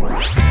Bye.